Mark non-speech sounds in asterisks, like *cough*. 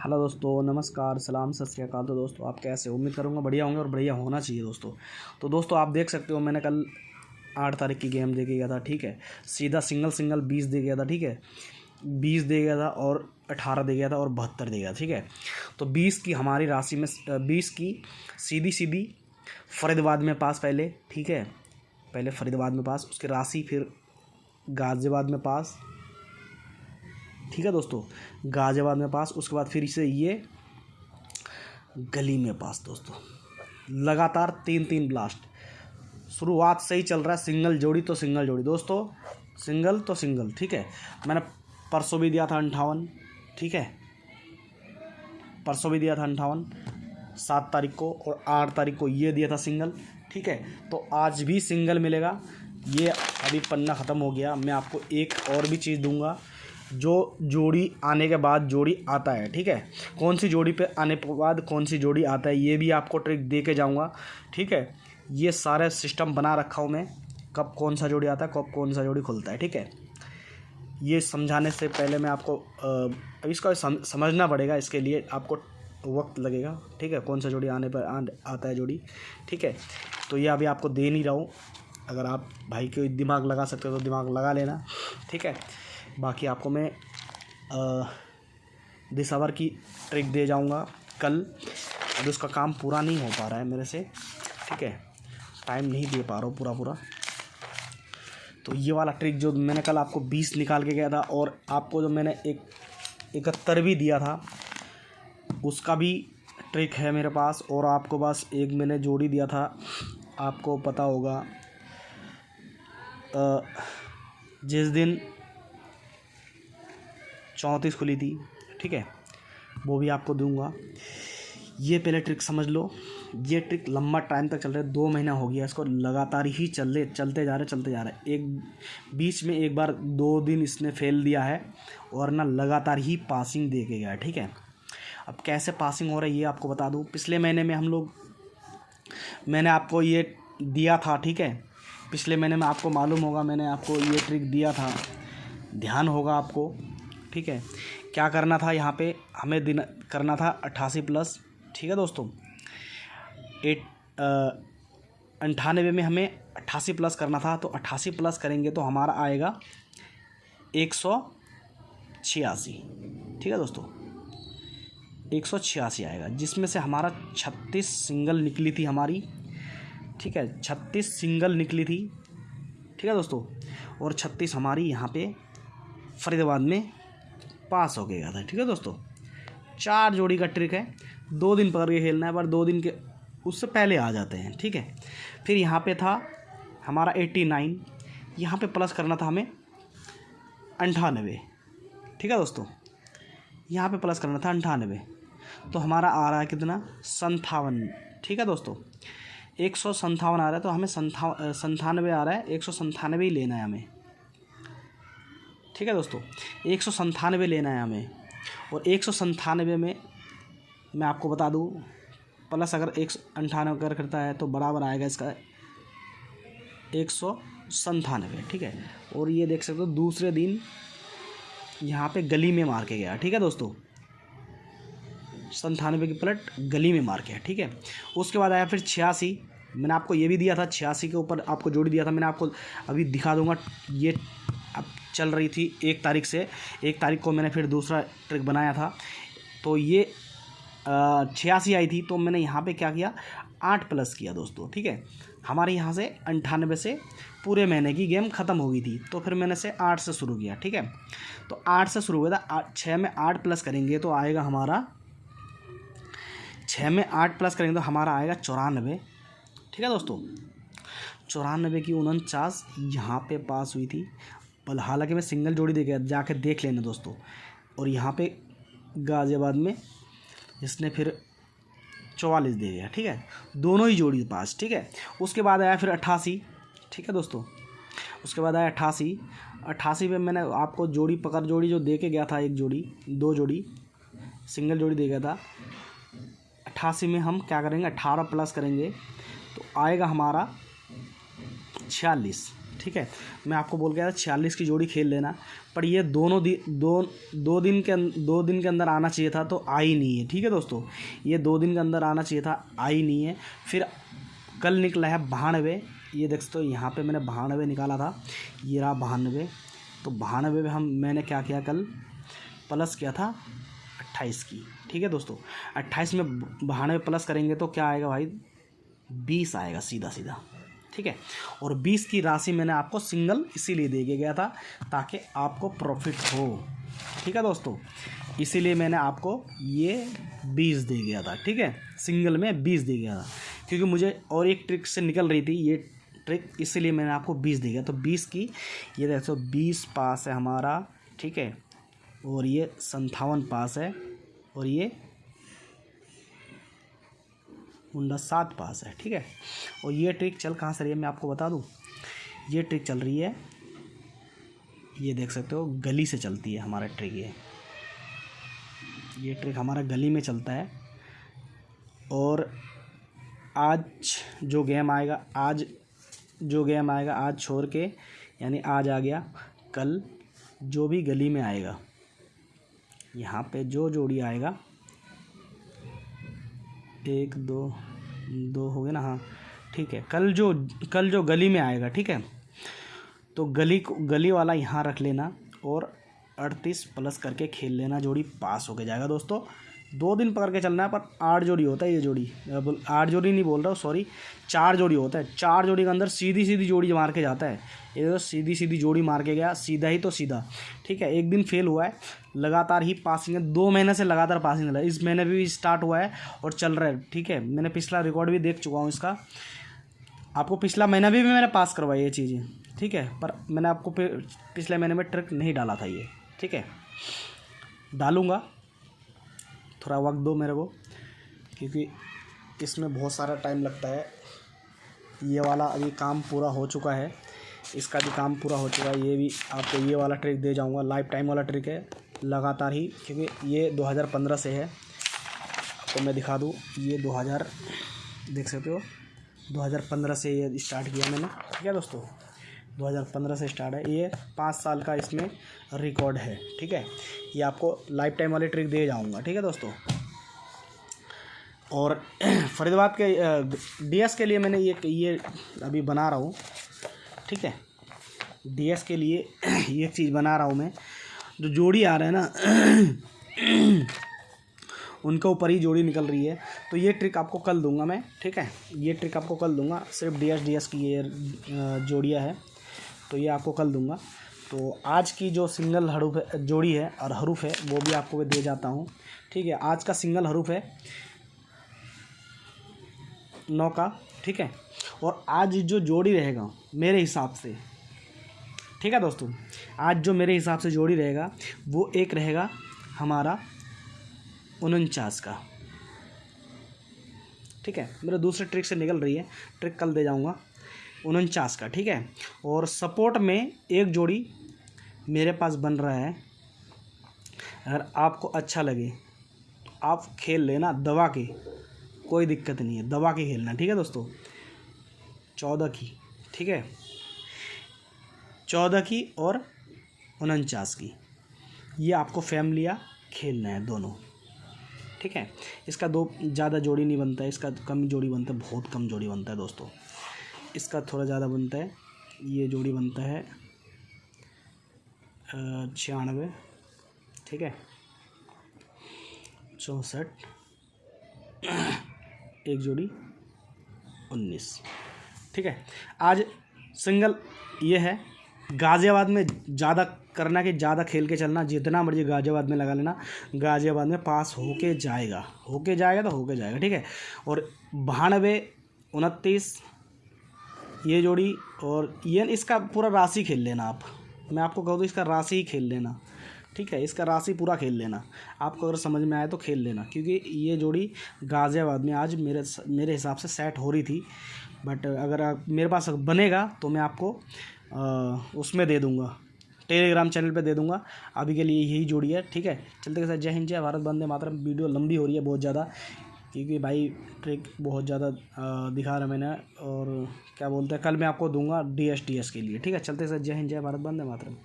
Hello दोस्तों, नमस्कार, सलाम, सत श्रीकाल तो दोस्तों, आप कैसे उम्मीद करूँगा बढ़िया होंगे और बढ़िया होना चाहिए दोस्तों। तो दोस्तों, आप देख सकते हो, मैंने कल आठ तारीख की गेम दे के गया था, ठीक है? सीधा सिंगल सिंगल बीस दे गया था, ठीक है? बीस दे गया था और अठारह दे गया था और बहत्तर दे गया, ठीक है? तो बीस की हमारी राशि में, बीस की सीधी सीधी फरीदाबाद में पास पहले, ठीक है? पहले फरीदाबाद में पास, उसकी राशि फिर गाज़ियाबाद में पास ठीक है दोस्तों? गाज़ियाबाद में पास, उसके बाद फिर से ये गली में पास दोस्तों। लगातार तीन तीन ब्लास्ट शुरुआत से ही चल रहा है सिंगल जोड़ी तो सिंगल जोड़ी। दोस्तों सिंगल तो सिंगल ठीक है? मैंने परसों भी दिया था अंठावन, ठीक है? परसों भी दिया था अंठावन, सात तारीख को और आठ तारीख को ये दिया था सिंगल ठीक है? तो आज भी सिंगल मिलेगा। ये अभी पन्ना ख़त्म हो गया। मैं आपको एक और भी चीज़ दूँगा। जो जोड़ी आने के बाद जोड़ी आता है ठीक है? कौन सी जोड़ी पे आने के बाद कौन सी जोड़ी आता है ये भी आपको ट्रिक दे के जाऊँगा ठीक है? ये सारे सिस्टम बना रखा हूँ मैं कब कौन सा जोड़ी आता है कब कौन सा जोड़ी खुलता है ठीक है? ये समझाने से पहले मैं आपको अब इसका समझना पड़ेगा इसके लिए आपको वक्त लगेगा ठीक है? कौन सा जोड़ी आने पर आ, आता है जोड़ी ठीक है? तो ये अभी आपको दे नहीं रहा हूँ अगर आप भाई के दिमाग लगा सकते हो तो दिमाग लगा लेना ठीक है? बाकी आपको मैं दिसवर की ट्रिक दे जाऊँगा कल। अब उसका काम पूरा नहीं हो पा रहा है मेरे से, ठीक है? टाइम नहीं दे पा रहा हूँ पूरा पूरा। तो ये वाला ट्रिक जो मैंने कल आपको बीस निकाल के गया था और आपको जो मैंने एक, इकहत्तर भी दिया था, उसका भी ट्रिक है मेरे पास और आपको बस एक मैंने जोड़ी दिया था। आपको पता होगा जिस दिन चौंतीस खुली थी, ठीक है? वो भी आपको दूँगा। ये पहले ट्रिक समझ लो। ये ट्रिक लंबा टाइम तक चल रहा है, दो महीना हो गया इसको, लगातार ही चल रहे चलते जा रहे चलते जा रहे एक, बीच में एक बार दो दिन इसने फेल दिया है, और ना लगातार ही पासिंग दे के गया ठीक है? अब कैसे पासिंग हो रहा है, ये आपको बता दूँ। पिछले महीने में हम लोग, मैंने आपको ये दिया था, ठीक है? पिछले महीने में आपको मालूम होगा, मैंने आपको ये ट्रिक दिया था। ध्यान होगा आपको ठीक है? क्या करना था यहाँ पे? हमें दिन, करना था अट्ठासी प्लस ठीक है दोस्तों? एट अंठानवे में हमें अट्ठासी प्लस करना था तो अट्ठासी प्लस करेंगे तो हमारा आएगा एक सौ छियासी, ठीक है दोस्तों? एक सौ छियासी आएगा, जिसमें से हमारा छत्तीस सिंगल निकली थी हमारी, ठीक है? छत्तीस सिंगल निकली थी, ठीक है दोस्तों? और छत्तीस हमारी यहाँ पे फरीदाबाद में पास हो गया था, ठीक है दोस्तों? चार जोड़ी का ट्रिक है। दो दिन पकड़ के खेलना है, पर दो दिन के उससे पहले आ जाते हैं, ठीक है? फिर यहाँ पे था हमारा एट्टी नाइन यहाँ पर प्लस करना था हमें अंठानवे, ठीक है दोस्तों? यहाँ पे प्लस करना था अंठानवे। तो हमारा आ रहा है कितना? संतावन ठीक है दोस्तों? एक सौ संतावन आ रहा है तो हमें संता संतानवे आ रहा है, एक सौ संतानवे ही लेना है हमें। ठीक है दोस्तों? एक सौ संतानवे लेना है हमें। और एक सौ संतानवे में मैं आपको बता दूँ, प्लस अगर एक सौ अंठानवे अगर करता है तो बराबर आएगा इसका एक सौ संतानवे, ठीक है? और ये देख सकते हो, दूसरे दिन यहाँ पे गली में मार के गया, ठीक है दोस्तों? संतानवे की प्लट गली में मार के ठीक है? उसके बाद आया फिर छियासी। मैंने आपको ये भी दिया था, छियासी के ऊपर आपको जोड़ी दिया था, मैंने आपको अभी दिखा दूँगा। ये अब चल रही थी एक तारीख से। एक तारीख को मैंने फिर दूसरा ट्रिक बनाया था। तो ये छियासी आई थी तो मैंने यहाँ पे क्या किया? आठ प्लस किया दोस्तों, ठीक है? हमारे यहाँ से अंठानवे से पूरे महीने की गेम ख़त्म हो गई थी तो फिर मैंने से आठ से शुरू किया, ठीक है? तो आठ से शुरू हुआ था छः में आठ प्लस करेंगे तो आएगा हमारा छः में आठ प्लस करेंगे तो हमारा आएगा चौरानवे ठीक है दोस्तों? चौरानवे की उनचास यहाँ पे पास हुई थी हालाँकि मैं सिंगल जोड़ी दे गया जाके देख लेना दोस्तों। और यहाँ पे गाज़ियाबाद में इसने फिर चौवालीस दे दिया, ठीक है? दोनों ही जोड़ी पास, ठीक है? उसके बाद आया फिर अट्ठासी ठीक है दोस्तों? उसके बाद आया अट्ठासी अट्ठासी में मैंने आपको जोड़ी पकड़ जोड़ी जो दे के गया था, एक जोड़ी, दो जोड़ी, सिंगल जोड़ी दे गया था। अट्ठासी में हम क्या करेंगे? अट्ठारह प्लस करेंगे तो आएगा हमारा छियालीस। ठीक है? मैं आपको बोल गया था छियालीस की जोड़ी खेल लेना पर ये दोनों दिन दो दो दिन के अं-, दो दिन के अंदर आना चाहिए था तो आई नहीं है ठीक है दोस्तों? ये दो दिन के अंदर आना चाहिए था आई नहीं है। फिर कल निकला है बहानवे ये देख सकते हो यहाँ पे मैंने बहानवे निकाला था ये रहा बहानवे तो बहानवे में हम मैंने क्या किया कल? प्लस किया था अट्ठाईस की ठीक है दोस्तों? अट्ठाईस में बहानवे प्लस करेंगे तो क्या आएगा भाई? बीस आएगा सीधा सीधा। ठीक है? और बीस की राशि मैंने आपको सिंगल इसीलिए दे गया था ताकि आपको प्रॉफिट हो। ठीक है दोस्तों? इसीलिए मैंने आपको ये बीस दे गया था, ठीक है? सिंगल में बीस दे गया था। क्योंकि मुझे और एक ट्रिक से निकल रही थी, ये ट्रिक इसीलिए मैंने आपको बीस दे गया। तो बीस की, ये देख देखो बीस पास है हमारा, ठीक है? और ये संतावन पास है, और ये मुंडा सात पास है, ठीक है? और ये ट्रिक चल कहाँ से रही है मैं आपको बता दूँ? ये ट्रिक चल रही है, ये देख सकते हो, गली से चलती है हमारा ट्रिक ये। ये ट्रिक हमारा गली में चलता है। और आज जो गेम आएगा, आज जो गेम आएगा, आज छोड़ के, यानी आज आ गया, कल जो भी गली में आएगा, यहाँ पे जो जोड़ी आएगा एक, दो दो हो गए ना हाँ। ठीक है, कल जो कल जो गली में आएगा, ठीक है? तो गली को, गली वाला यहाँ रख लेना और अड़तीस प्लस करके खेल लेना, जोड़ी पास होके जाएगा दोस्तों। दो दिन पकड़ के चलना है, पर आठ जोड़ी होता है ये जोड़ी। आठ जोड़ी नहीं बोल रहा हूँ सॉरी चार जोड़ी होता है। चार जोड़ी के अंदर सीधी सीधी जोड़ी मार के जाता है। ये तो सीधी सीधी जोड़ी मार के गया, सीधा ही तो सीधा। ठीक है, एक दिन फेल हुआ है, लगातार ही पासिंग है। दो महीने से लगातार पासिंग है। इस महीने भी स्टार्ट हुआ है और चल रहा है। ठीक है, मैंने पिछला रिकॉर्ड भी देख चुका हूँ इसका। आपको पिछला महीना भी मैंने पास करवाई ये चीज़ें। ठीक है, पर मैंने आपको पिछले महीने में ट्रिक नहीं डाला था ये। ठीक है, डालूँगा। थोड़ा वक्त दो मेरे को, क्योंकि इसमें बहुत सारा टाइम लगता है। ये वाला अभी काम पूरा हो चुका है। इसका भी काम पूरा हो चुका है। ये भी आपको ये वाला ट्रिक दे जाऊँगा। लाइफ टाइम वाला ट्रिक है, लगातार ही, क्योंकि ये 2015 से है। तो मैं दिखा दूँ, ये 2000 देख सकते हो 2015 से ये स्टार्ट किया मैंने। ठीक है दोस्तों? 2015 से स्टार्ट है। ये पाँच साल का इसमें रिकॉर्ड है, ठीक है? ये आपको लाइफ टाइम वाली ट्रिक दे जाऊँगा, ठीक है दोस्तों? और *clears throat* फरीदाबाद के डीएस के लिए मैंने ये ये अभी बना रहा हूँ, ठीक है? डीएस के लिए *clears throat* ये चीज़ बना रहा हूँ मैं। जो जोड़ी आ रहे हैं ना, *clears throat* उनके ऊपर ही जोड़ी निकल रही है। तो ये ट्रिक आपको कल दूँगा मैं, ठीक है? ये ट्रिक आपको कल दूँगा। सिर्फ़ डी एस डी एस की ये जोड़ियाँ है। तो ये आपको कल दूँगा। तो आज की जो सिंगल हरूफ जोड़ी है और हरूफ है, वो भी आपको दे जाता हूँ। ठीक है, आज का सिंगल हरूफ है नौ का। ठीक है, और आज जो जोड़ी रहेगा, मेरे हिसाब से, ठीक है दोस्तों? आज जो मेरे हिसाब से जोड़ी रहेगा, वो एक रहेगा हमारा उनचास का। ठीक है, मेरे दूसरे ट्रिक से निकल रही है। ट्रिक कल दे जाऊँगा। उनचास का, ठीक है? और सपोर्ट में एक जोड़ी मेरे पास बन रहा है। अगर आपको अच्छा लगे तो आप खेल लेना दवा के, कोई दिक्कत नहीं है दवा के खेलना, ठीक है दोस्तों? चौदह की, ठीक है? चौदह की और उनचास की, ये आपको फैमिलिया खेलना है दोनों, ठीक है? इसका दो ज़्यादा जोड़ी नहीं बनता है इसका कम जोड़ी बनता है, बहुत कम जोड़ी बनता है दोस्तों। इसका थोड़ा ज़्यादा बनता है। ये जोड़ी बनता है छियानवे, ठीक है? चौंसठ, एक जोड़ी, उन्नीस, ठीक है? आज सिंगल ये है, गाज़ियाबाद में ज़्यादा करना कि ज़्यादा खेल के चलना, जितना मर्ज़ी गाज़ियाबाद में लगा लेना, गाज़ियाबाद में पास होके जाएगा होके जाएगा तो होके जाएगा, ठीक है? और बानवे, उनतीस ये जोड़ी और ये इसका पूरा राशि खेल लेना आप। मैं आपको कहूँ तो इसका राशि ही खेल लेना। ठीक है इसका राशि पूरा खेल लेना। आपको अगर समझ में आए तो खेल लेना क्योंकि ये जोड़ी गाज़ियाबाद में आज मेरे मेरे हिसाब से सेट हो रही थी। बट अगर मेरे पास बनेगा तो मैं आपको आ, उसमें दे दूँगा। टेलीग्राम चैनल पे दे दूँगा। अभी के लिए यही जोड़ी है। ठीक है चलते के साथ। जय हिंद जय भारत बंदे मातरम। वीडियो लंबी हो रही है बहुत ज़्यादा। क्योंकि भाई ट्रिक बहुत ज़्यादा दिखा रहा मैंने और क्या बोलते हैं, कल मैं आपको दूँगा डी एस टी एस के लिए। ठीक है, चलते सर। जय हिंद, जय भारत बंदे मातरम।